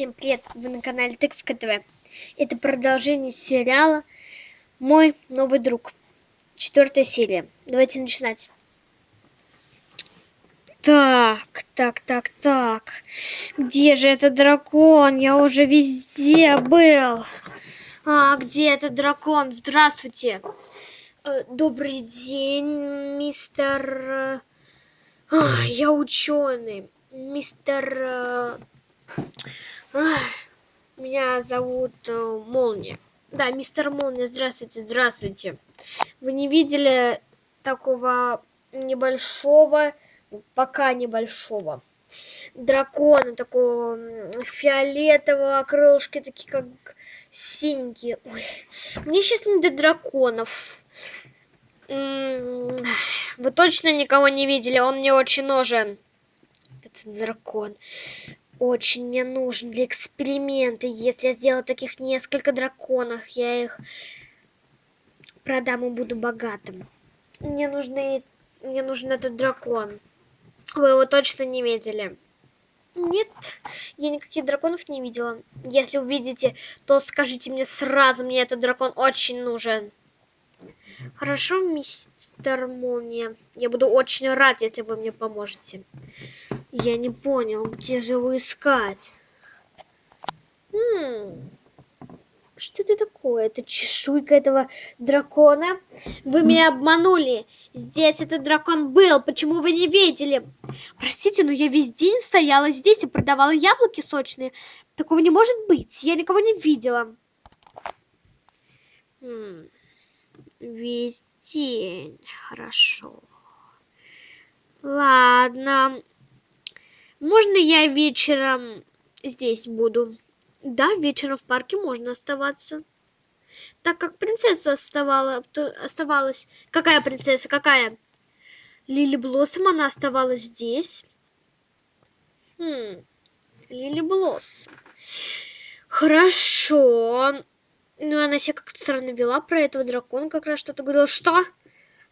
Всем привет! Вы на канале Тыковка ТВ. Это продолжение сериала «Мой новый друг». Четвертая серия. Давайте начинать. Так, так, так, так. Где же этот дракон? Я уже везде был. А, где этот дракон? Здравствуйте. Э, добрый день, мистер... А, я ученый. Мистер... Меня зовут э, Молния. Да, мистер Молния, здравствуйте, здравствуйте. Вы не видели такого небольшого, пока небольшого дракона, такого фиолетового, крылышки такие как синенькие. Ой, мне сейчас не до драконов. Вы точно никого не видели? Он мне очень нужен. Это дракон очень мне нужен для эксперимента. Если я сделаю таких несколько драконов, я их продам и буду богатым. Мне нужны, мне нужен этот дракон. Вы его точно не видели? Нет, я никаких драконов не видела. Если увидите, то скажите мне сразу, мне этот дракон очень нужен. Хорошо, мистер Молния. Я буду очень рад, если вы мне поможете. Я не понял, где же его искать? Хм. Что это такое? Это чешуйка этого дракона? Вы меня обманули. Здесь этот дракон был. Почему вы не видели? Простите, но я весь день стояла здесь и продавала яблоки сочные. Такого не может быть. Я никого не видела. Хм. Весь день. Хорошо. Ладно. Можно я вечером здесь буду? Да, вечером в парке можно оставаться. Так как принцесса оставала, оставалась... Какая принцесса? Какая? Лили Блоссом, она оставалась здесь. Хм, Лили Блоссом. Хорошо. Ну, она себя как-то странно вела про этого дракона, как раз что-то говорила. Что?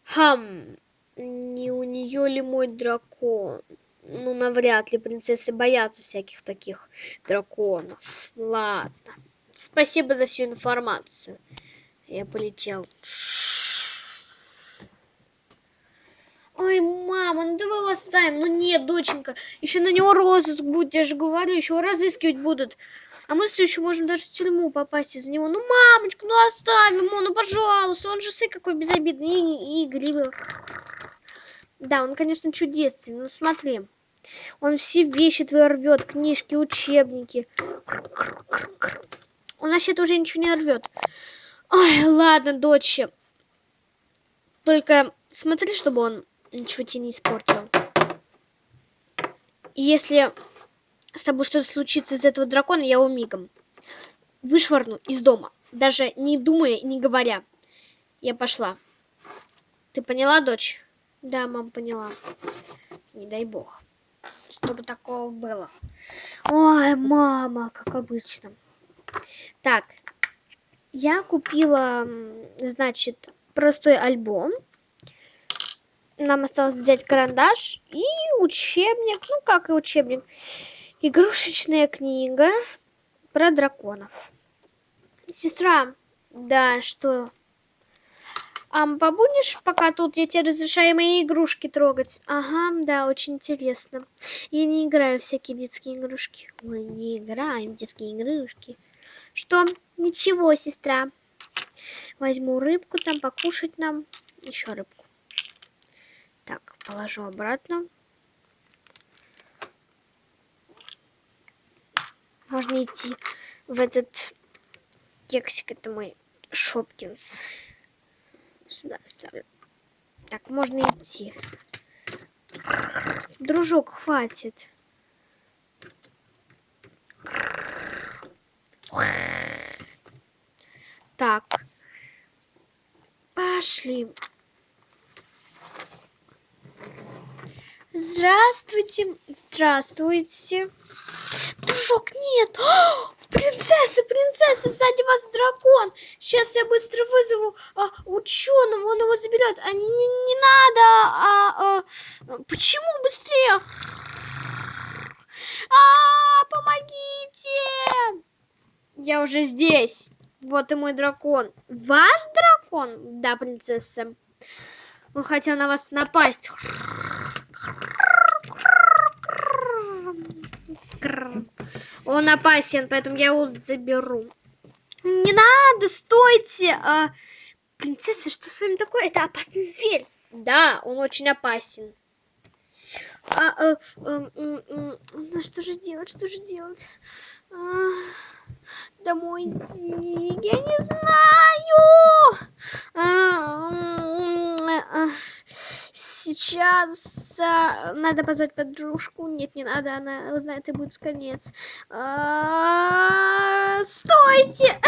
Хм, не у нее ли мой дракон? Ну, навряд ли принцессы боятся всяких таких драконов. Ладно. Спасибо за всю информацию. Я полетел. Ой, мама, ну давай его оставим. Ну нет, доченька, еще на него розыск будет, я же говорю, еще разыскивать будут. А мы что еще можем даже в тюрьму попасть из-за него. Ну, мамочка, ну оставим его, ну пожалуйста. Он же сы какой безобидный и, и игривый. Да, он, конечно, чудесный, но смотри. Он все вещи твои рвет, книжки, учебники. Он вообще-то уже ничего не рвет. Ой, ладно, дочь. Только смотри, чтобы он ничего тебе не испортил. И если с тобой что-то случится из этого дракона, я его мигом вышвырну из дома. Даже не думая и не говоря. Я пошла. Ты поняла, дочь? Да, мам, поняла. Не дай бог чтобы такого было. Ой, мама, как обычно. Так, я купила, значит, простой альбом. Нам осталось взять карандаш и учебник, ну как и учебник. Игрушечная книга про драконов. Сестра, да, что? А побудешь пока тут? Я тебе разрешаю мои игрушки трогать. Ага, да, очень интересно. Я не играю в всякие детские игрушки. Мы не играем в детские игрушки. Что? Ничего, сестра. Возьму рыбку там, покушать нам. Еще рыбку. Так, положу обратно. Можно идти в этот кексик. Это мой Шопкинс. Сюда ставлю. Так, можно идти. Дружок, хватит. Так. Пошли. Здравствуйте. Здравствуйте. Дружок, нет. Принцесса, принцесса, сзади вас дракон. Сейчас я быстро вызову а, ученого, он его заберет. А, не, не надо. А, а, почему быстрее? А, помогите! Я уже здесь. Вот и мой дракон. Ваш дракон? Да, принцесса. Он хотел на вас напасть. Он опасен, поэтому я его заберу. Не надо, стойте! А, принцесса, что с вами такое? Это опасный зверь. Да, он очень опасен. А, а, а, а, а, ну что же делать, что же делать? А, домой идти, я не знаю. А, а, а, сейчас а, надо позвать подружку. Нет, не надо, она узнает и будет конец. А, стойте!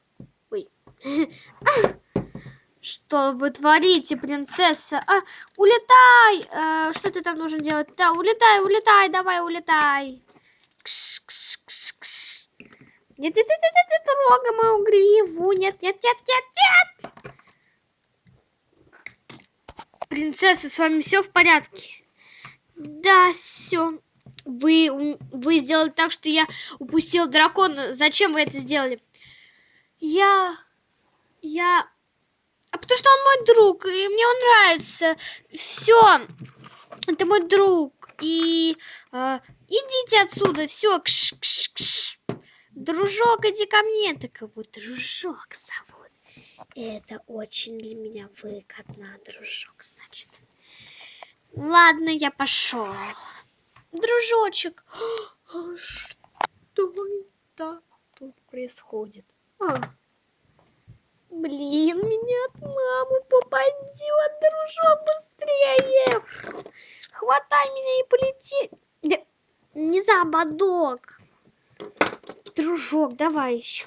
Ой. Что вы творите, принцесса? А, улетай! А, что ты там нужно делать? Да, улетай, улетай, давай, улетай. Кш, кш, кш, кш. Нет, нет, нет, нет, нет, трогай мою гриву. Нет, нет, нет, нет, нет. Принцесса, с вами все в порядке? Да, все. Вы, вы сделали так, что я упустил дракона. Зачем вы это сделали? Я... Я а потому что он мой друг, и мне он нравится. Все. Это мой друг. И э, идите отсюда. Все. Кш, кш, кш. Дружок, иди ко мне. Так его дружок зовут. Это очень для меня выгодно, дружок, значит. Ладно, я пошел. Дружочек. А что это тут происходит? А. Блин, меня от мамы попадет, дружок, быстрее. Хватай меня и полети. Не за ободок. Дружок, давай еще.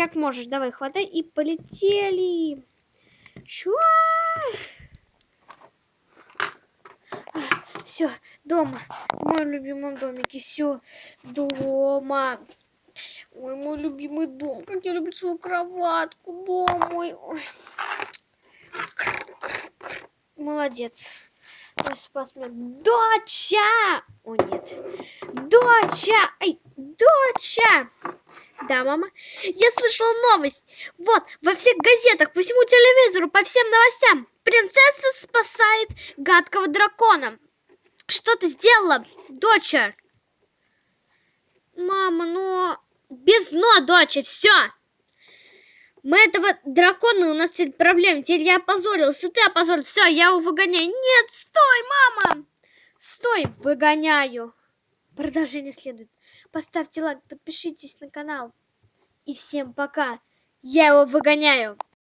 Как можешь, давай, хватай и полетели. Чё? Все, дома. В моем любимом домике. Все, дома. Ой, мой любимый дом. Как я люблю свою кроватку. Дом мой. Ой. Молодец. Ой, спас меня. Доча! О, нет. Доча! Эй, доча! Да, мама. Я слышала новость. Вот, во всех газетах, по всему телевизору, по всем новостям. Принцесса спасает гадкого дракона. Что ты сделала, доча? Мама, но... Без но, доча, все. Мы этого дракона, у нас теперь проблемы. Теперь я опозорился, ты опозорился. Все, я его выгоняю. Нет, стой, мама. Стой, выгоняю. Продолжение следует. Поставьте лайк, подпишитесь на канал. И всем пока. Я его выгоняю.